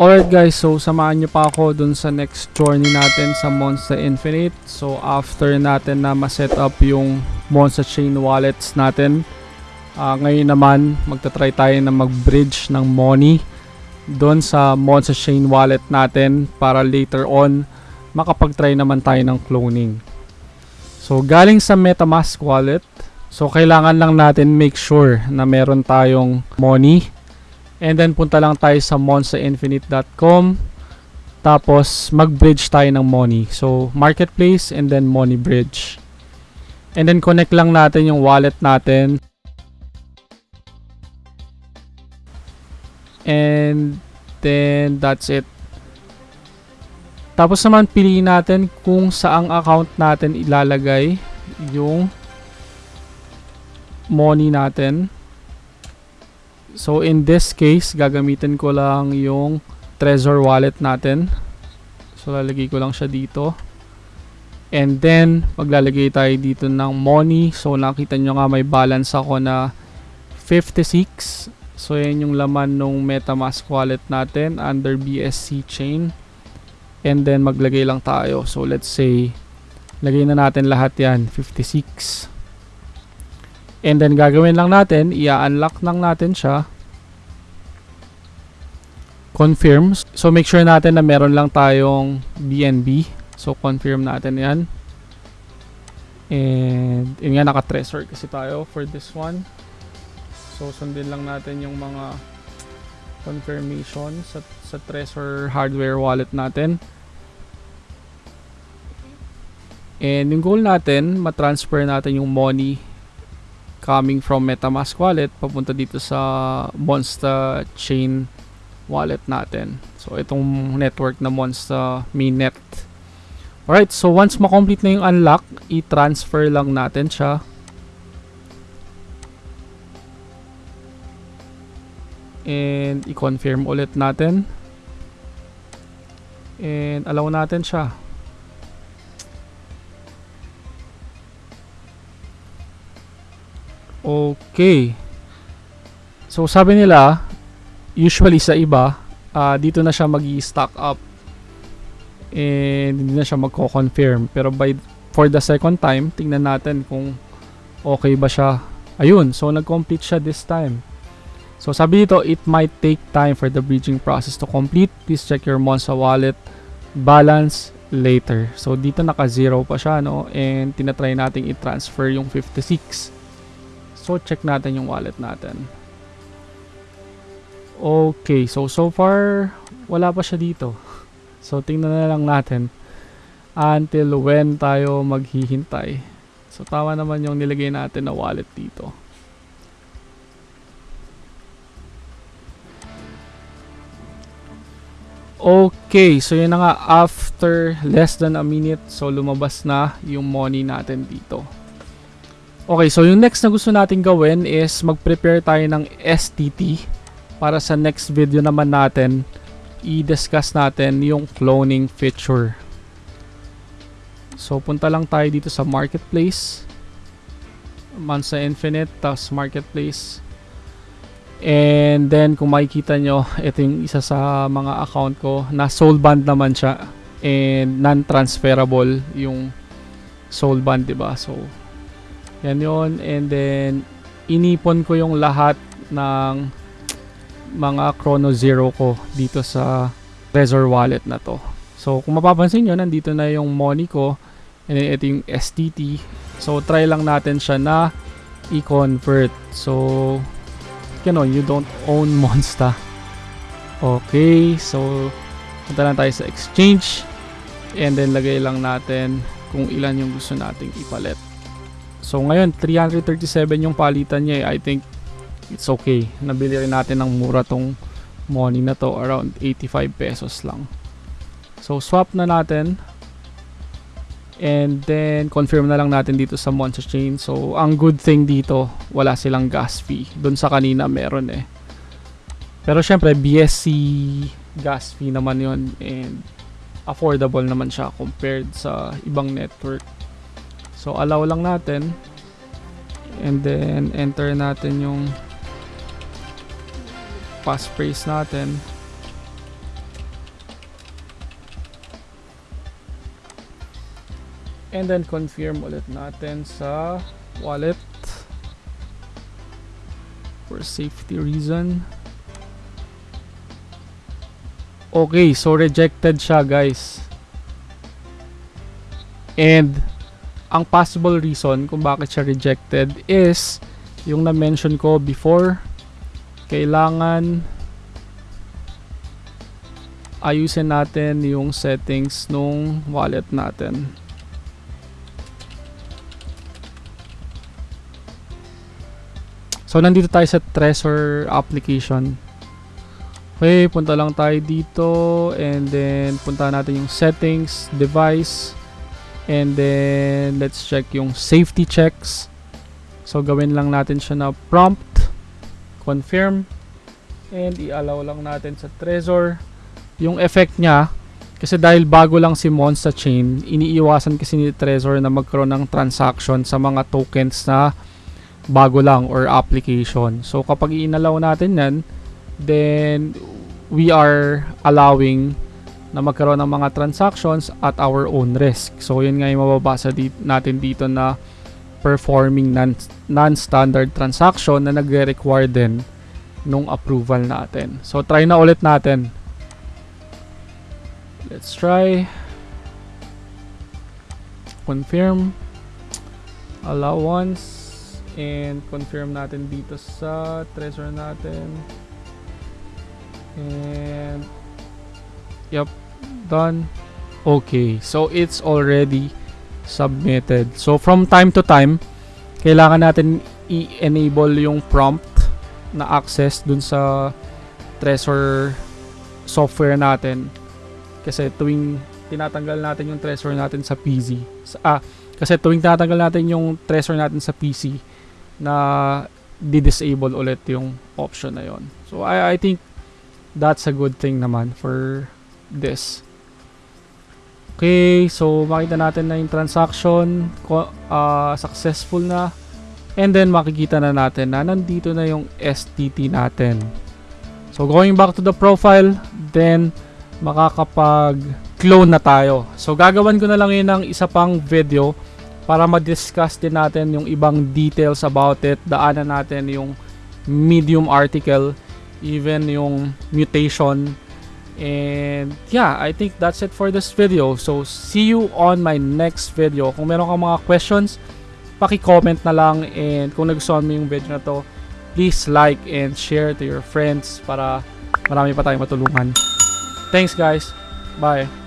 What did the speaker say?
Alright guys, so samahan nyo pa ako dun sa next journey natin sa Monster Infinite. So after natin na ma-set up yung Monster Chain wallets natin, ah, ngayon naman magta-try tayo na mag-bridge ng money doon sa Monster Chain wallet natin para later on makapag-try naman tayo ng cloning. So galing sa MetaMask wallet, so kailangan lang natin make sure na meron tayong money And then punta lang tayo sa monsterinfinite.com tapos mag-bridge tayo ng money. So marketplace and then money bridge. And then connect lang natin yung wallet natin. And then that's it. Tapos naman piliin natin kung saang account natin ilalagay yung money natin. So in this case, gagamitin ko lang yung Trezor wallet natin. So lalagay ko lang siya dito. And then, maglalagay tayo dito ng money. So nakita nyo nga may balance ako na 56. So yan yung laman ng MetaMask wallet natin under BSC chain. And then maglagay lang tayo. So let's say, lagay na natin lahat yan, 56. And then gagawin lang natin, i-unlock lang natin siya. Confirm. So make sure natin na meron lang tayong BNB. So confirm natin 'yan. And yun nga naka-treasure kasi tayo for this one. So sundin lang natin yung mga confirmation sa sa Trezor hardware wallet natin. And yung goal natin, ma-transfer natin yung money coming from MetaMask wallet papunta dito sa Monster Chain wallet natin. So itong network na Monster Mainnet. Alright, so once ma-complete na yung unlock, i-transfer lang natin siya. And i-confirm ulit natin. And allow natin siya. Okay. So sabi nila, usually sa iba, uh, dito na siya mag stack up. And hindi na siya magko-confirm. Pero by for the second time, tingnan natin kung okay ba siya. Ayun, so nag-complete siya this time. So sabi dito, it might take time for the bridging process to complete. Please check your Monza wallet balance later. So dito naka-zero pa siya, no? And tinatry nating i-transfer yung 56. So, check natin yung wallet natin. Okay, so so far, wala pa siya dito. So, tingnan na lang natin until when tayo maghihintay. So, tama naman yung nilagay natin na wallet dito. Okay, so yun na nga, after less than a minute, so lumabas na yung money natin dito. Okay, so yung next na gusto natin gawin is mag-prepare tayo ng STT para sa next video naman natin i-discuss natin yung cloning feature. So punta lang tayo dito sa marketplace. Mansa Infinite, tapos marketplace. And then kung makikita nyo, ito yung isa sa mga account ko na soul band naman siya and non-transferable yung soul band, 'di ba? So yan yon And then, inipon ko yung lahat ng mga Chrono Zero ko dito sa Trezor wallet na to. So, kung mapapansin nyo, nandito na yung money ko. And then, ito yung STT. So, try lang natin siya na i-convert. So, know, you don't own Monsta. Okay, so, punta lang tayo sa exchange. And then, lagay lang natin kung ilan yung gusto nating ipalit. So ngayon 337 yung palitan niya eh. I think it's okay. Nabili rin natin ng mura tong money na to around 85 pesos lang. So swap na natin. And then confirm na lang natin dito sa Monster Chain. So ang good thing dito, wala silang gas fee. Doon sa kanina meron eh. Pero syempre BSC gas fee naman yon and affordable naman siya compared sa ibang network. So allow lang natin and then enter natin yung passphrase natin. And then confirm ulit natin sa wallet for safety reason. Okay, so rejected siya guys. And ang possible reason kung bakit siya rejected is yung na-mention ko before kailangan ayusin natin yung settings nung wallet natin. So nandito tayo sa Trezor application. Okay, punta lang tayo dito and then punta natin yung settings, device and then let's check yung safety checks. So gawin lang natin siya na prompt, confirm and i-allow lang natin sa Trezor. Yung effect niya kasi dahil bago lang si Mon sa chain, iniiwasan kasi ni Trezor na magkaroon ng transaction sa mga tokens na bago lang or application. So kapag inalaw natin yan, then we are allowing na magkaroon ng mga transactions at our own risk. So yun nga yung mababasa natin dito na performing non- non-standard transaction na nagre-require din nung approval natin. So try na ulit natin. Let's try. Confirm. Allow once and confirm natin dito sa Trezor natin and yep done. Okay. So it's already submitted. So from time to time kailangan natin i-enable yung prompt na access dun sa Trezor software natin. Kasi tuwing tinatanggal natin yung Trezor natin sa PC sa, ah kasi tuwing tinatanggal natin yung Trezor natin sa PC na di-disable ulit yung option na yon. So I I think that's a good thing naman for this. Okay, so makita natin na yung transaction uh, successful na and then makikita na natin na nandito na yung STT natin. So going back to the profile, then makakapag clone na tayo. So gagawan ko na lang yun ng isa pang video para ma-discuss din natin yung ibang details about it. Daanan natin yung medium article, even yung mutation. And yeah, I think that's it for this video. So see you on my next video. Kung meron kang mga questions, paki-comment na lang and kung nagustuhan mo yung video na to, please like and share to your friends para marami pa tayong matulungan. Thanks guys. Bye.